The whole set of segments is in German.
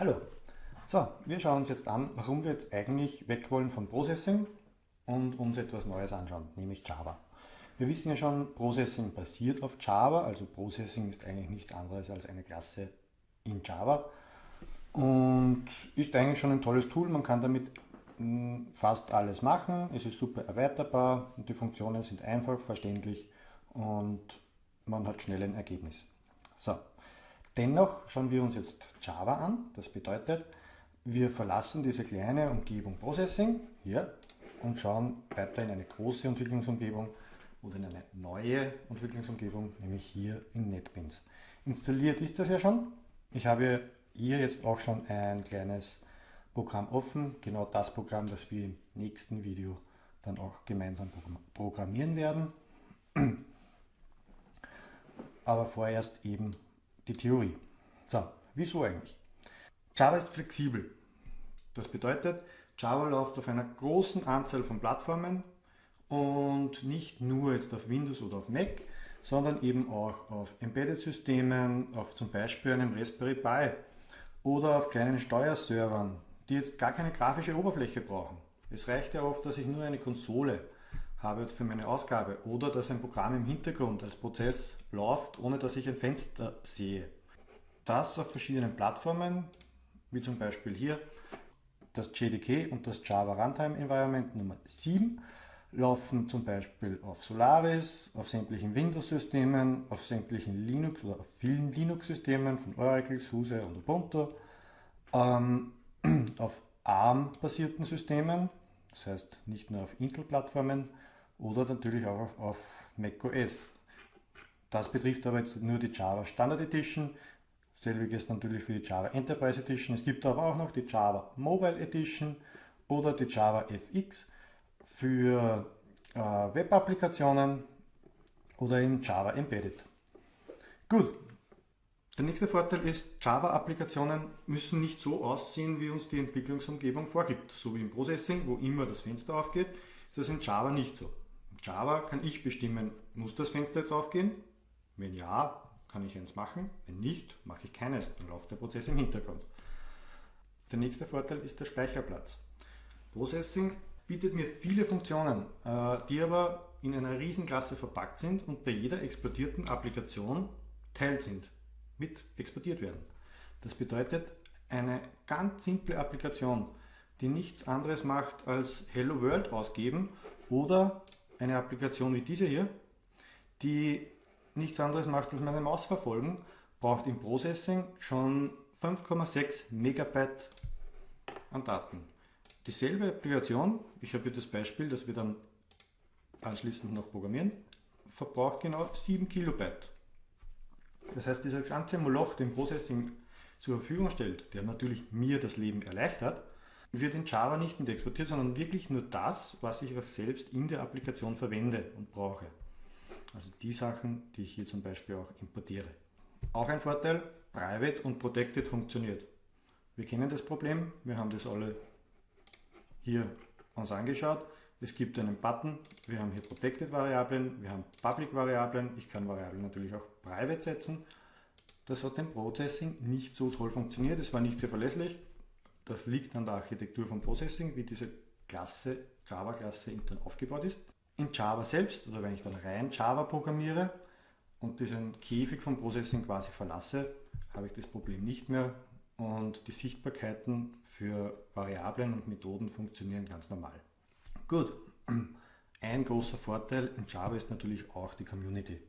Hallo. So, wir schauen uns jetzt an, warum wir jetzt eigentlich weg wollen von Processing und uns etwas Neues anschauen, nämlich Java. Wir wissen ja schon, Processing basiert auf Java, also Processing ist eigentlich nichts anderes als eine Klasse in Java und ist eigentlich schon ein tolles Tool. Man kann damit hm, fast alles machen. Es ist super erweiterbar und die Funktionen sind einfach, verständlich und man hat schnell ein Ergebnis. So, Dennoch schauen wir uns jetzt Java an. Das bedeutet, wir verlassen diese kleine Umgebung Processing hier und schauen weiter in eine große Entwicklungsumgebung oder in eine neue Entwicklungsumgebung, nämlich hier in NetBeans. Installiert ist das ja schon. Ich habe hier jetzt auch schon ein kleines Programm offen, genau das Programm, das wir im nächsten Video dann auch gemeinsam programmieren werden. Aber vorerst eben die Theorie. So, wieso eigentlich? Java ist flexibel. Das bedeutet, Java läuft auf einer großen Anzahl von Plattformen und nicht nur jetzt auf Windows oder auf Mac, sondern eben auch auf Embedded-Systemen, auf zum Beispiel einem Raspberry Pi oder auf kleinen Steuerservern, die jetzt gar keine grafische Oberfläche brauchen. Es reicht ja oft, dass ich nur eine Konsole habe für meine Ausgabe oder dass ein Programm im Hintergrund als Prozess läuft, ohne dass ich ein Fenster sehe. Das auf verschiedenen Plattformen, wie zum Beispiel hier das JDK und das Java Runtime Environment Nummer 7, laufen zum Beispiel auf Solaris, auf sämtlichen Windows-Systemen, auf sämtlichen Linux oder auf vielen Linux-Systemen von Oracle, SUSE und Ubuntu, ähm, auf ARM-basierten Systemen, das heißt nicht nur auf Intel-Plattformen, oder natürlich auch auf, auf macOS. Das betrifft aber jetzt nur die Java Standard Edition, selbiges natürlich für die Java Enterprise Edition. Es gibt aber auch noch die Java Mobile Edition oder die Java FX für äh, Web-Applikationen oder in Java Embedded. Gut, der nächste Vorteil ist, Java-Applikationen müssen nicht so aussehen, wie uns die Entwicklungsumgebung vorgibt. So wie im Processing, wo immer das Fenster aufgeht, ist das in Java nicht so. Java kann ich bestimmen, muss das Fenster jetzt aufgehen? Wenn ja, kann ich eins machen. Wenn nicht, mache ich keines. Dann läuft der Prozess im Hintergrund. Der nächste Vorteil ist der Speicherplatz. Processing bietet mir viele Funktionen, äh, die aber in einer Riesenklasse verpackt sind und bei jeder exportierten Applikation teilt sind, mit exportiert werden. Das bedeutet, eine ganz simple Applikation, die nichts anderes macht als Hello World ausgeben oder eine Applikation wie diese hier, die nichts anderes macht als meine Maus verfolgen, braucht im Processing schon 5,6 Megabyte an Daten. Dieselbe Applikation, ich habe hier das Beispiel, das wir dann anschließend noch programmieren, verbraucht genau 7 Kilobyte. Das heißt, dieser ganze Moloch, den Processing zur Verfügung stellt, der natürlich mir das Leben erleichtert, wird in Java nicht mit exportiert, sondern wirklich nur das, was ich auch selbst in der Applikation verwende und brauche. Also die Sachen, die ich hier zum Beispiel auch importiere. Auch ein Vorteil, Private und Protected funktioniert. Wir kennen das Problem, wir haben das alle hier uns angeschaut. Es gibt einen Button, wir haben hier Protected Variablen, wir haben Public Variablen, ich kann Variablen natürlich auch Private setzen. Das hat im Processing nicht so toll funktioniert, es war nicht sehr verlässlich. Das liegt an der Architektur von Processing, wie diese Klasse, Java-Klasse intern aufgebaut ist. In Java selbst, oder wenn ich dann rein Java programmiere und diesen Käfig von Processing quasi verlasse, habe ich das Problem nicht mehr und die Sichtbarkeiten für Variablen und Methoden funktionieren ganz normal. Gut, ein großer Vorteil in Java ist natürlich auch die Community.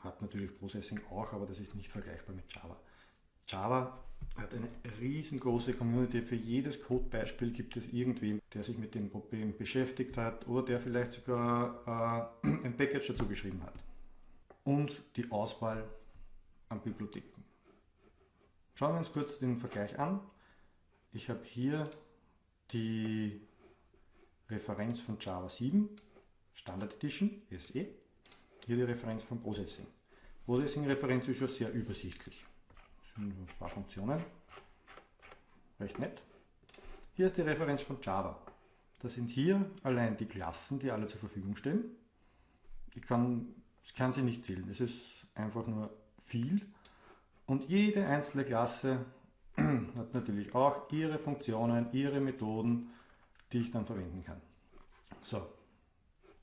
Hat natürlich Processing auch, aber das ist nicht vergleichbar mit Java. Java hat eine riesengroße Community. Für jedes Codebeispiel gibt es irgendwen, der sich mit dem Problem beschäftigt hat oder der vielleicht sogar äh, ein Package dazu geschrieben hat. Und die Auswahl an Bibliotheken. Schauen wir uns kurz den Vergleich an. Ich habe hier die Referenz von Java 7, Standard Edition, SE. Hier die Referenz von Processing. Processing-Referenz ist schon sehr übersichtlich ein paar Funktionen. Recht nett. Hier ist die Referenz von Java. Das sind hier allein die Klassen, die alle zur Verfügung stehen. Ich kann, ich kann sie nicht zählen, es ist einfach nur viel. Und jede einzelne Klasse hat natürlich auch ihre Funktionen, ihre Methoden, die ich dann verwenden kann. So,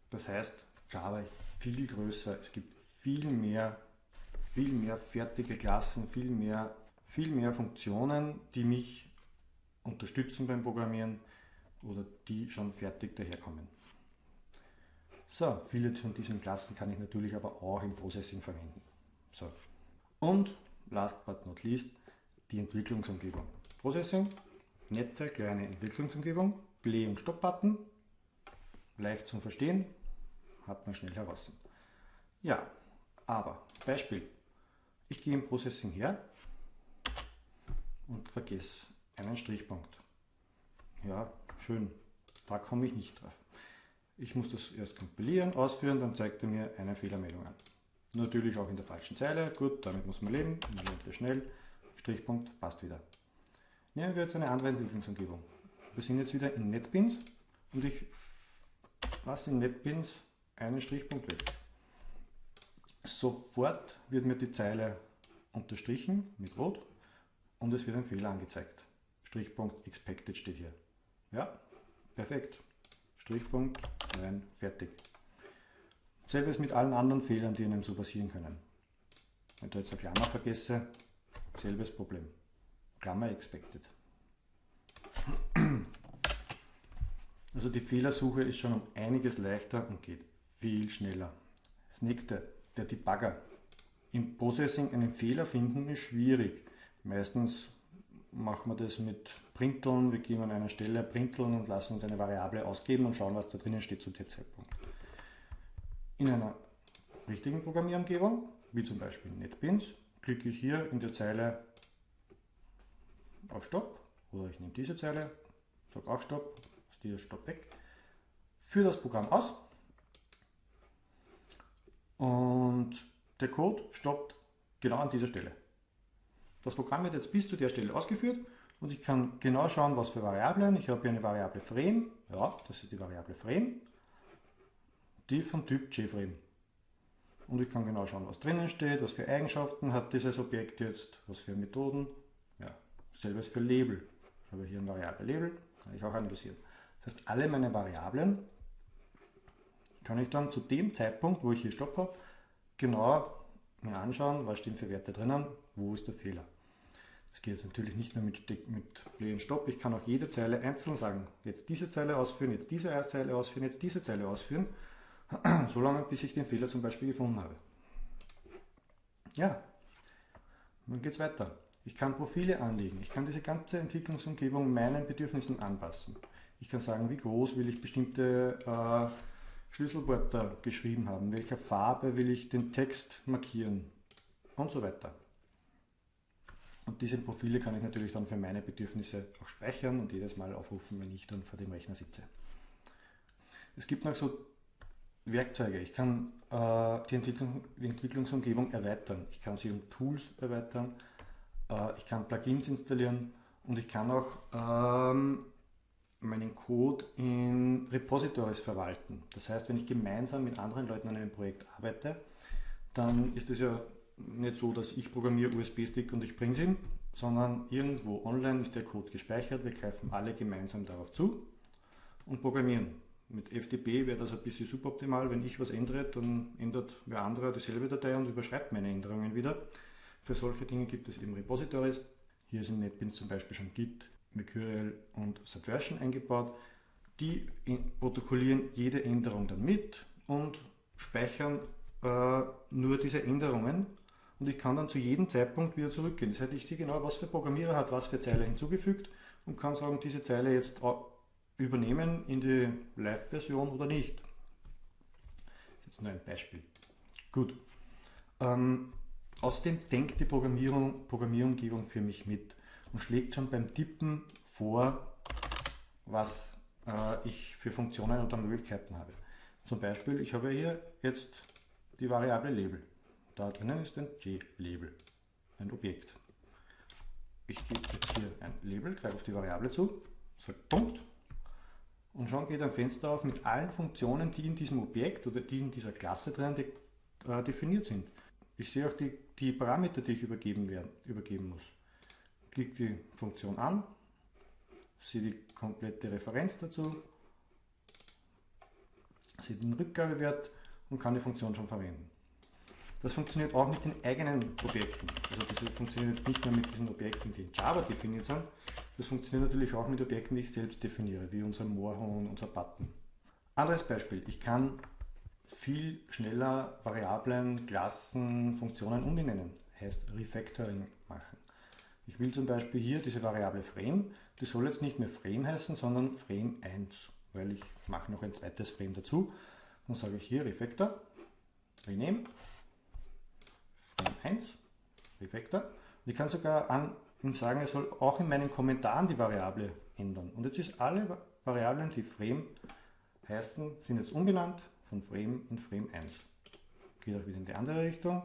das heißt, Java ist viel größer, es gibt viel mehr, viel mehr fertige Klassen, viel mehr, viel mehr Funktionen, die mich unterstützen beim Programmieren oder die schon fertig daherkommen. So, viele von diesen Klassen kann ich natürlich aber auch im Processing verwenden. So. Und last but not least die Entwicklungsumgebung. Processing, nette kleine Entwicklungsumgebung, Play- und Stop-Button, leicht zum Verstehen, hat man schnell heraus. Ja, aber Beispiel, ich gehe im Processing her und vergesse einen Strichpunkt. Ja, schön, da komme ich nicht drauf. Ich muss das erst kompilieren, ausführen, dann zeigt er mir eine Fehlermeldung an. Natürlich auch in der falschen Zeile, gut, damit muss man leben, man lernt das schnell. Strichpunkt passt wieder. Nehmen wir jetzt eine andere Entwicklungsumgebung. Wir sind jetzt wieder in NetBeans und ich lasse in NetBeans einen Strichpunkt weg. Sofort wird mir die Zeile unterstrichen mit Rot und es wird ein Fehler angezeigt. Strichpunkt expected steht hier. Ja, perfekt. Strichpunkt, rein, fertig. Selbes mit allen anderen Fehlern, die Ihnen so passieren können. Wenn ich jetzt eine Klammer vergesse, selbes Problem. Klammer expected. Also die Fehlersuche ist schon um einiges leichter und geht viel schneller. Das nächste, der Debugger. Im Processing einen Fehler finden ist schwierig. Meistens machen wir das mit Printeln. Wir gehen an einer Stelle Printeln und lassen uns eine Variable ausgeben und schauen, was da drinnen steht zu dem Zeitpunkt. In einer richtigen Programmierumgebung, wie zum Beispiel NetBeans, klicke ich hier in der Zeile auf Stopp oder ich nehme diese Zeile, sage auch Stopp, ist dieser Stopp weg, führe das Programm aus und der Code stoppt genau an dieser Stelle. Das Programm wird jetzt bis zu der Stelle ausgeführt und ich kann genau schauen, was für Variablen. Ich habe hier eine Variable Frame, ja, das ist die Variable Frame, die vom Typ JFrame. Und ich kann genau schauen, was drinnen steht, was für Eigenschaften hat dieses Objekt jetzt, was für Methoden. Ja, selbes für Label. Ich habe hier ein Variable Label, kann ich auch analysieren. Das heißt, alle meine Variablen kann ich dann zu dem Zeitpunkt, wo ich hier Stopp habe, genau mir anschauen, was stehen für Werte drinnen, wo ist der Fehler. Das geht jetzt natürlich nicht nur mit, mit Play und Stop. Ich kann auch jede Zeile einzeln sagen, jetzt diese Zeile ausführen, jetzt diese Zeile ausführen, jetzt diese Zeile ausführen, solange bis ich den Fehler zum Beispiel gefunden habe. Ja, dann geht es weiter. Ich kann Profile anlegen. Ich kann diese ganze Entwicklungsumgebung meinen Bedürfnissen anpassen. Ich kann sagen, wie groß will ich bestimmte äh, Schlüsselwörter geschrieben haben, welcher Farbe will ich den Text markieren und so weiter. Und diese Profile kann ich natürlich dann für meine Bedürfnisse auch speichern und jedes Mal aufrufen, wenn ich dann vor dem Rechner sitze. Es gibt noch so Werkzeuge. Ich kann äh, die, Entwicklung, die, Entwicklungsumgebung erweitern. Ich kann sie um Tools erweitern. Äh, ich kann Plugins installieren und ich kann auch ähm, meinen Code in Repositories verwalten. Das heißt, wenn ich gemeinsam mit anderen Leuten an einem Projekt arbeite, dann ist es ja nicht so, dass ich programmiere USB-Stick und ich bringe ihn, sondern irgendwo online ist der Code gespeichert. Wir greifen alle gemeinsam darauf zu und programmieren. Mit FTP wäre das ein bisschen suboptimal. Wenn ich was ändere, dann ändert wer andere dieselbe Datei und überschreibt meine Änderungen wieder. Für solche Dinge gibt es eben Repositories. Hier ist in NetBeans zum Beispiel schon Git, Mercurial und Subversion eingebaut. Die protokollieren jede Änderung dann mit und speichern äh, nur diese Änderungen und ich kann dann zu jedem Zeitpunkt wieder zurückgehen. Das heißt, ich sehe genau, was für Programmierer hat was für Zeile hinzugefügt und kann sagen, diese Zeile jetzt übernehmen in die Live-Version oder nicht. Jetzt nur ein Beispiel. Gut. Ähm, außerdem denkt die Programmierung, Programmierumgebung für mich mit und schlägt schon beim Tippen vor, was äh, ich für Funktionen oder Möglichkeiten habe. Zum Beispiel, ich habe hier jetzt die Variable Label. Da drinnen ist ein J-Label, ein Objekt. Ich gebe jetzt hier ein Label, greife auf die Variable zu, sage Punkt und schon geht ein Fenster auf mit allen Funktionen, die in diesem Objekt oder die in dieser Klasse drin äh, definiert sind. Ich sehe auch die, die Parameter, die ich übergeben, werden, übergeben muss. Klicke die Funktion an, sehe die komplette Referenz dazu, sehe den Rückgabewert und kann die Funktion schon verwenden. Das funktioniert auch mit den eigenen Objekten. Also das funktioniert jetzt nicht nur mit diesen Objekten, die in Java definiert sind, das funktioniert natürlich auch mit Objekten, die ich selbst definiere, wie unser Moorhuhn, unser Button. Anderes Beispiel, ich kann viel schneller Variablen, Klassen, Funktionen umbenennen, heißt Refactoring machen. Ich will zum Beispiel hier diese Variable Frame, die soll jetzt nicht mehr Frame heißen, sondern Frame 1, weil ich mache noch ein zweites Frame dazu. Dann sage ich hier Refactor, Rename, Frame 1, Refactor. Und ich kann sogar an ihm sagen, er soll auch in meinen Kommentaren die Variable ändern. Und jetzt ist alle Variablen, die Frame heißen, sind jetzt umbenannt von Frame in Frame 1. Geht auch wieder in die andere Richtung.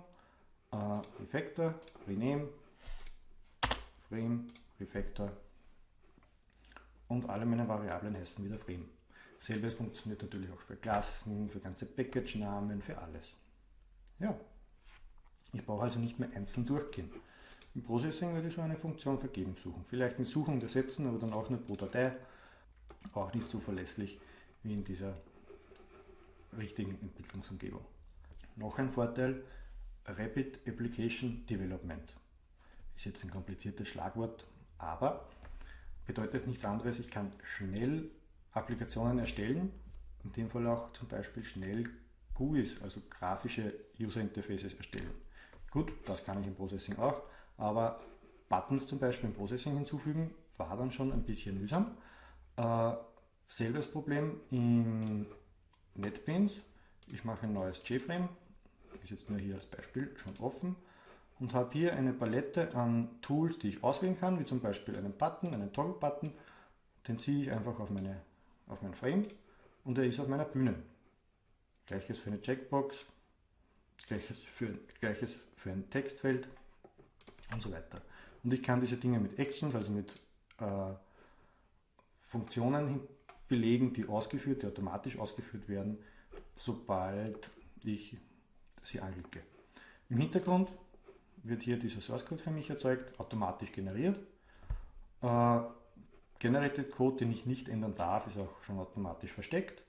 Uh, Refactor, Rename, Frame, Refactor und alle meine Variablen heißen wieder Frame. Selbes funktioniert natürlich auch für Klassen, für ganze Package-Namen, für alles. Ja, ich brauche also nicht mehr einzeln durchgehen. Im Processing werde ich so eine Funktion vergeben suchen. Vielleicht mit Suchen und Ersetzen, aber dann auch nur pro Datei. Auch nicht so verlässlich wie in dieser richtigen Entwicklungsumgebung. Noch ein Vorteil, Rapid Application Development. Ist jetzt ein kompliziertes Schlagwort, aber bedeutet nichts anderes, ich kann schnell Applikationen erstellen, in dem Fall auch zum Beispiel schnell GUIs, also grafische User Interfaces erstellen. Gut, das kann ich im Processing auch, aber Buttons zum Beispiel im Processing hinzufügen, war dann schon ein bisschen mühsam. Äh, selbes Problem in NetBeans. Ich mache ein neues JFrame, ist jetzt nur hier als Beispiel schon offen und habe hier eine Palette an Tools, die ich auswählen kann, wie zum Beispiel einen Button, einen Toggle-Button. Den ziehe ich einfach auf, meine, auf mein Frame und er ist auf meiner Bühne. Gleiches für eine Checkbox, gleiches für, gleiches für ein Textfeld und so weiter. Und ich kann diese Dinge mit Actions, also mit äh, Funktionen belegen, die ausgeführt, die automatisch ausgeführt werden, sobald ich sie anklicke. Im Hintergrund wird hier dieser Source Code für mich erzeugt, automatisch generiert. Äh, Generated Code, den ich nicht ändern darf, ist auch schon automatisch versteckt.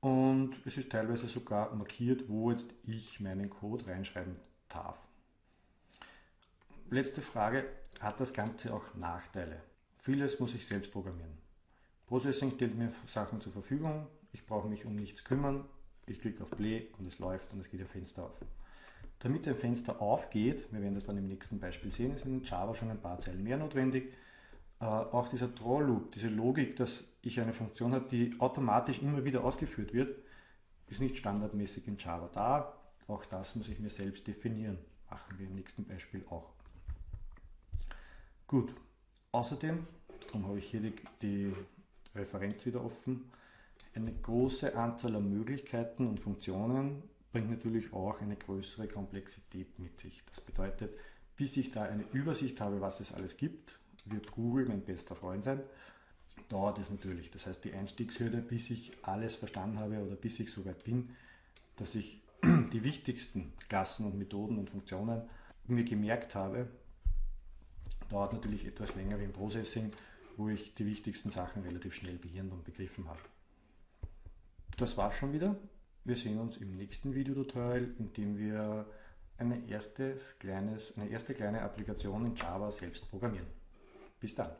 Und es ist teilweise sogar markiert, wo jetzt ich meinen Code reinschreiben darf. Letzte Frage, hat das Ganze auch Nachteile? Vieles muss ich selbst programmieren. Processing stellt mir Sachen zur Verfügung, ich brauche mich um nichts kümmern, ich klicke auf Play und es läuft und es geht ein Fenster auf. Damit ein Fenster aufgeht, wir werden das dann im nächsten Beispiel sehen, ist in Java schon ein paar Zeilen mehr notwendig. Äh, auch dieser Draw Loop, diese Logik, dass ich eine Funktion habe, die automatisch immer wieder ausgeführt wird, ist nicht standardmäßig in Java da. Auch das muss ich mir selbst definieren. Machen wir im nächsten Beispiel auch. Gut, außerdem, darum habe ich hier die, die Referenz wieder offen, eine große Anzahl an Möglichkeiten und Funktionen bringt natürlich auch eine größere Komplexität mit sich. Das bedeutet, bis ich da eine Übersicht habe, was es alles gibt, wird Google mein bester Freund sein. Dauert es natürlich. Das heißt, die Einstiegshürde, bis ich alles verstanden habe oder bis ich so weit bin, dass ich die wichtigsten Klassen und Methoden und Funktionen mir gemerkt habe, dauert natürlich etwas länger wie im Processing, wo ich die wichtigsten Sachen relativ schnell behirnt und begriffen habe. Das war's schon wieder. Wir sehen uns im nächsten Videotutorial, in dem wir eine, erstes kleines, eine erste kleine Applikation in Java selbst programmieren. Bis dann.